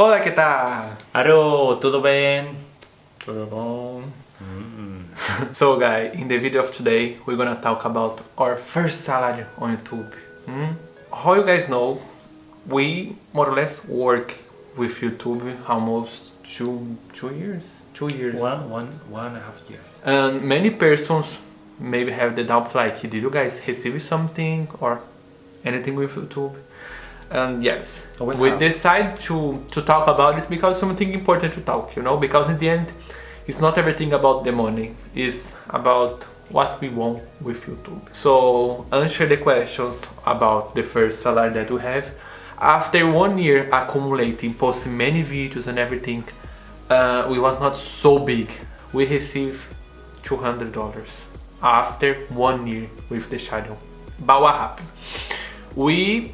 Olá, que tal? Alô, tudo bem? Tudo bom? So guys, in the video of today, we're gonna talk about our first salary on YouTube. Hmm? How you guys know, we more or less work with YouTube almost two two years, two years. One, one, one and a half year. And many persons maybe have the doubt like, did you guys receive something or anything with YouTube? And yes, we we decide to to talk about it because something important to talk, you know, because in the end, it's not everything about the money. It's about what we want with YouTube. So answer the questions about the first salary that we have. After one year accumulating, posting many videos and everything, uh, we was not so big. We received $200 after one year with the channel. But what happened? We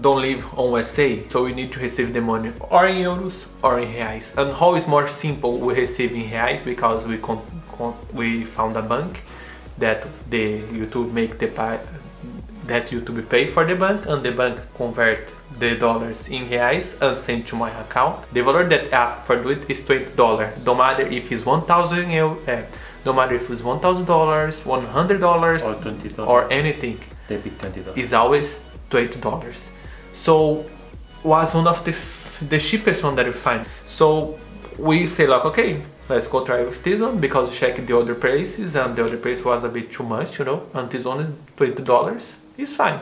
don't live on USA, so we need to receive the money or in euros or in reais. And how is more simple? We receive in reais because we con- con- we found a bank that the YouTube make the that YouTube pay for the bank and the bank convert the dollars in reais and send to my account. The value that ask for do it is twenty dollar. No matter if it's one thousand euro, uh, no matter if it's one thousand dollars, one hundred dollars, Or twenty dollars. or anything debit twenty dollars. is always twenty dollars. So was one of the f- the cheapest one that we find. So we say like okay, let's go try with this one because we check the other prices and the other price was a bit too much, you know, and this one is twenty dollars. It's fine.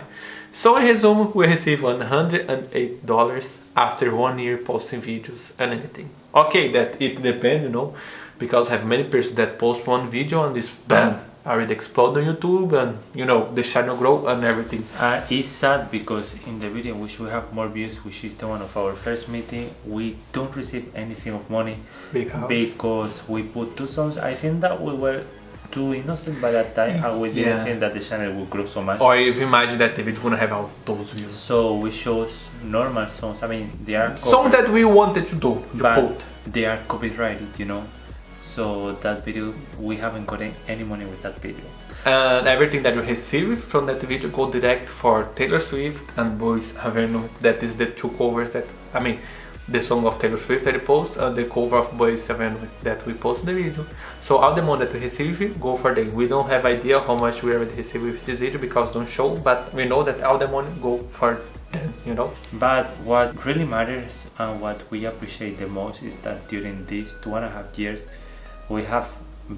So in resume, we receive one hundred and eight dollars after one year posting videos and anything. Okay, that it depends, you know, because I have many persons that post one video and this already explode on YouTube and you know the channel grow and everything. Uh, it's sad because in the video which we have more views, which is the one of our first meeting, we don't receive anything of money Big because we put two songs. I think that we were too innocent by that time and we didn't Yeah. think that the channel would grow so much. Or if you imagine that the video gonna have all those views. So we chose normal songs. I mean, they are songs that we wanted to do, to but put. they are copyrighted, you know. So that video, we haven't gotten any money with that video. And everything that we receive from that video go direct for Taylor Swift and Boyce Avenue. That is the two covers that, I mean, the song of Taylor Swift that we post and the cover of Boyce Avenue that we post in the video. So all the money that we receive go for them. We don't have idea how much we already receive with this video because don't show, but we know that all the money go for them, you know. But what really matters and what we appreciate the most is that during these two and a half years, we have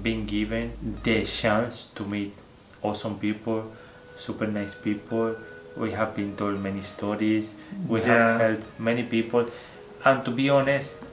been given the chance to meet awesome people, super nice people. We have been told many stories. We Yeah. have helped many people, and to be honest,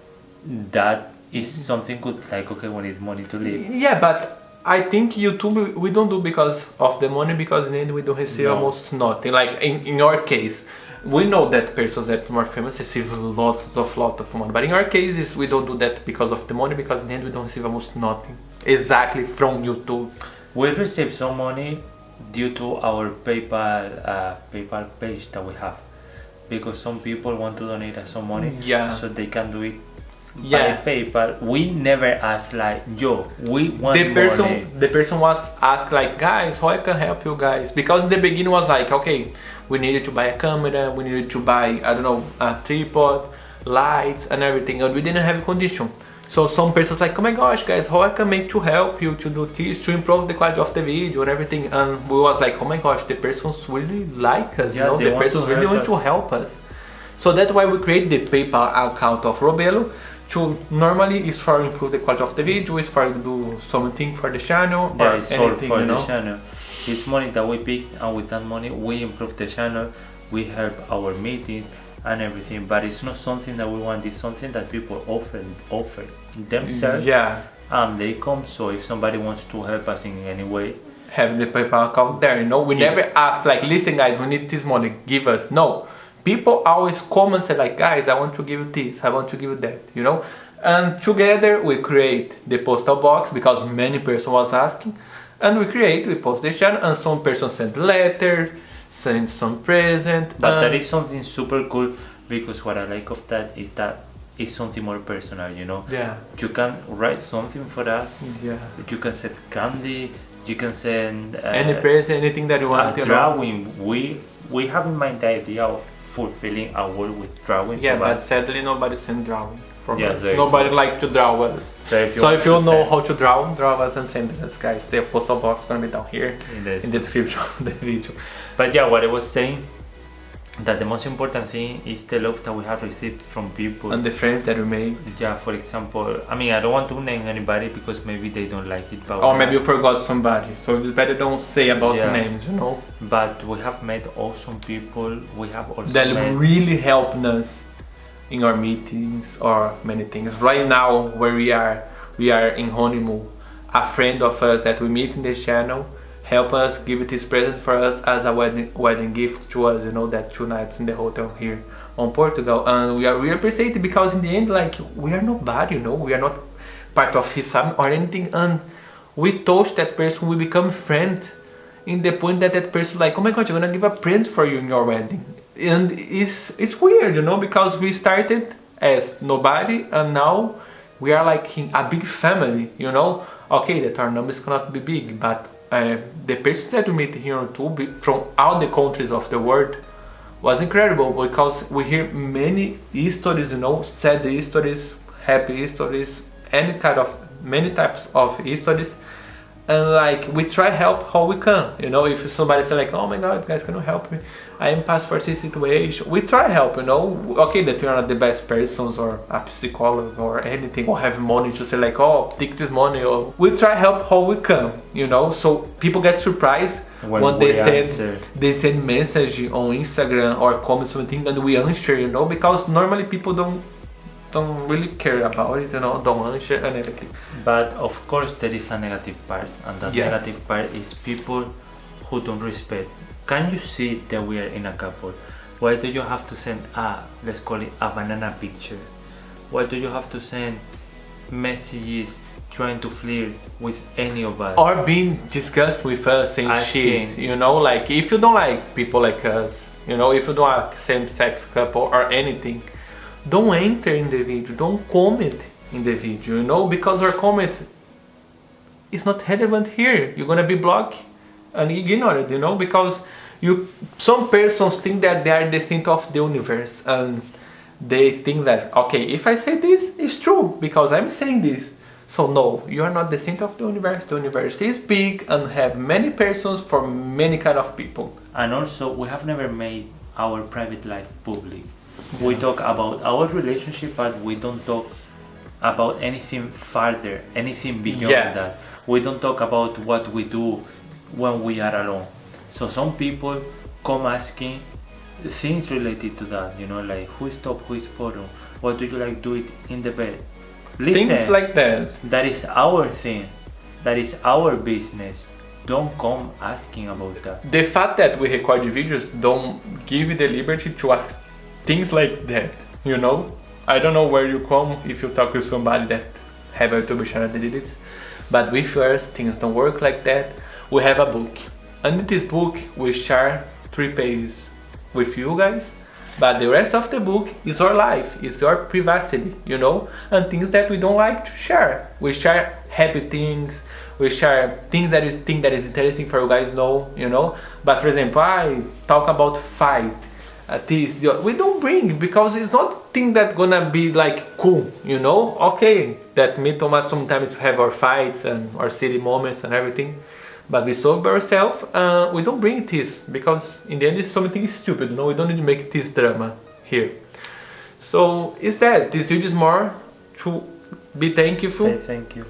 that is something good. Like okay, we need money to live. Yeah, but I think YouTube we don't do because of the money because in the end we don't receive No. almost nothing. Like in, in our case, we know that persons that more famous receive lots of lot of money. But in our cases we don't do that because of the money because in the end we don't receive almost nothing. Exactly from YouTube. We receive some money due to our PayPal uh, PayPal page that we have, because some people want to donate us some money, Yeah. so they can do it Yeah. by PayPal. We never ask like, yo, we want the person money. the person was asked like guys how I can help you guys because in the beginning was like okay we needed to buy a camera we needed to buy I don't know a tripod lights and everything and we didn't have a condition so some persons like oh my gosh guys how I can make to help you to do this to improve the quality of the video and everything and we was like oh my gosh the persons really like us Yeah, you know the persons really want to help us so that's why we create the PayPal account of Robelo. To normally is for improve the quality of the video, is for do something for the channel Yeah, or anything, for you the know. It's money that we pick, and with that money, we improve the channel. We help our meetings and everything. But it's not something that we want. It's something that people offer offer themselves, Yeah, and they come. So if somebody wants to help us in any way, have the PayPal account there. You know, we Yes. never ask like, listen guys, we need this money, give us. No, people always come and say like, guys, I want to give you this, I want to give you that. You know, and together we create the postal box because many person was asking, and we create, we post the channel, and some person send letter, send some present. But that is something super cool because what I like of that is that it's something more personal, you know. yeah, You can write something for us. yeah. You can send candy. You can send uh, Any present, anything that you want. a know. drawing. We we have in mind the idea of fulfilling our world with drawings. Yeah, but sadly nobody sent drawings from Yeah, us. Nobody like to draw us. so if you, So if you know how to draw, draw us and send us, guys. The postal box is gonna be down here in the in the description of the video. But yeah, what I was saying, that the most important thing is the love that we have received from people. And the friends that we made. yeah, for example, I mean, I don't want to name anybody because maybe they don't like it, but Or maybe you forgot somebody. So it's better don't say about Yeah. names, you know. but we have met awesome people. We have also that really helped us in our meetings or many things. Right now, where we are, we are in honeymoon. A friend of us that we meet in this channel help us give it this present for us as a wedding wedding gift to us. You know that two nights in the hotel here on Portugal, and we are really appreciate it because in the end, like we are nobody. You know, we are not part of his family or anything, and we touch that person. We become friends in the point that that person like oh my god you're gonna give a present for you in your wedding and it's it's weird you know because we started as nobody and now we are like a big family you know okay that our numbers cannot be big but uh, the persons that we meet here on YouTube from all the countries of the world was incredible because we hear many stories you know sad stories happy stories any kind of many types of stories and like we try help how we can you know if somebody say like oh my god guys can you help me? I am past for this situation. We try help you know. Okay that we are not the best persons or a psychologist or anything or have money to say like oh take this money or we try help how we can you know. So people get surprised when, when they send answer. they send message on instagram or comment something and we answer you know because normally people don't don't really care about it you know don't answer and everything But of course, there is a negative part, and that Yeah. negative part is people who don't respect. Can you see that we are in a couple? Why do you have to send a, let's call it a banana picture? Why do you have to send messages trying to flirt with any of us? or being discussed with us saying shit you know like if you don't like people like us you know if you don't like same-sex couple or anything don't enter in the video. Don't comment in the video you know because our comment is not relevant here. You're gonna be blocked and ignored you know because you some persons think that they are the center of the universe and they think that okay if i say this it's true because i'm saying this. So no you are not the center of the universe. The universe is big and have many persons for many kind of people. And also, we have never made our private life public. We talk about our relationship, but we don't talk about anything further, anything beyond Yeah. that. We don't talk about what we do when we are alone. So some people come asking things related to that, you know, like who is top, who is bottom, what do you like do it in the bed. Listen, things like that that is our thing, that is our business. Don't come asking about that. the fact that we record videos don't give you the liberty to ask things like that you know? I don't know where you come if you talk with somebody that have a youtube channel that did this but with us things don't work like that we have a book. And in this book we share three pages with you guys but the rest of the book is our life is your privacy you know? And things that we don't like to share. We share happy things we share things that is thing that is interesting for you guys know you know? But for example i talk about fight this we don't bring because it's not thing that gonna be like cool you know okay that me and thomas sometimes have our fights and our silly moments and everything but we solve by ourselves uh, we don't bring this because in the end it's something stupid you know we don't need to make this drama here so is that this video is more to be thankful Say thank you.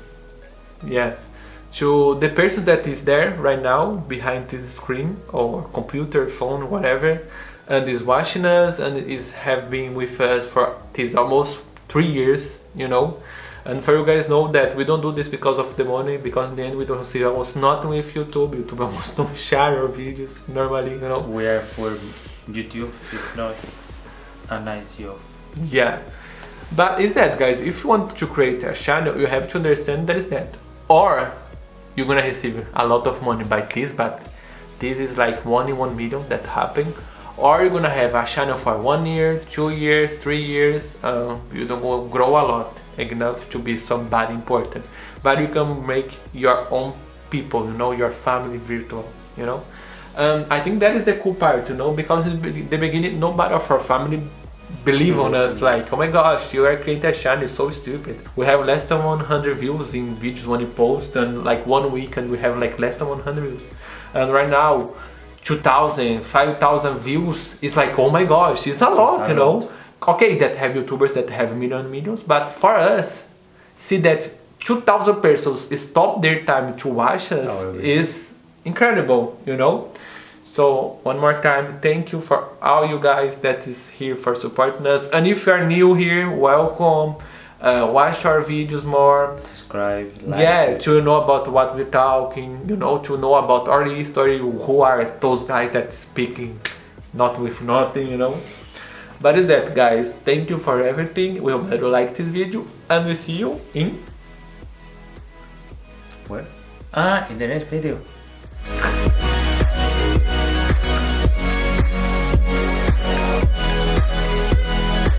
Yes. To the person that is there right now behind this screen or computer, phone, whatever, and is watching us and is have been with us for this almost three years, you know. And for you guys know that we don't do this because of the money, because in the end we don't see almost nothing with YouTube. YouTube almost don't share our videos normally, you know. We are for YouTube. It's not a nice job. Yeah. But is that guys, if you want to create a channel, you have to understand that is that. Or you're gonna receive a lot of money by this, but this is like one in one million that happen. Or you're gonna have a channel for one year, two years, three years, uh, you don't grow a lot enough to be somebody important. But you can make your own people, you know, your family virtual, you know. Um, I think that is the cool part, you know, because in the beginning nobody of our family believe on us like oh my gosh you are creating a channel it's so stupid we have less than 100 views in videos when you post and like one week and we have like less than 100 views and right now 2000 5000 views it's like oh my gosh it's a lot you know okay that have youtubers that have million millions but for us see that 2000 persons stop their time to watch us oh, really? is incredible you know so one more time, thank you for all you guys that is here for supporting us. And if you are new here, welcome. Uh, watch our videos more. Subscribe. Like yeah, it. to know about what we're talking. You know, to know about our history. Who are those guys that speaking, not with nothing. You know. But is that, guys? Thank you for everything. We hope that you like this video, and we see you in. Where? Ah, in the next video.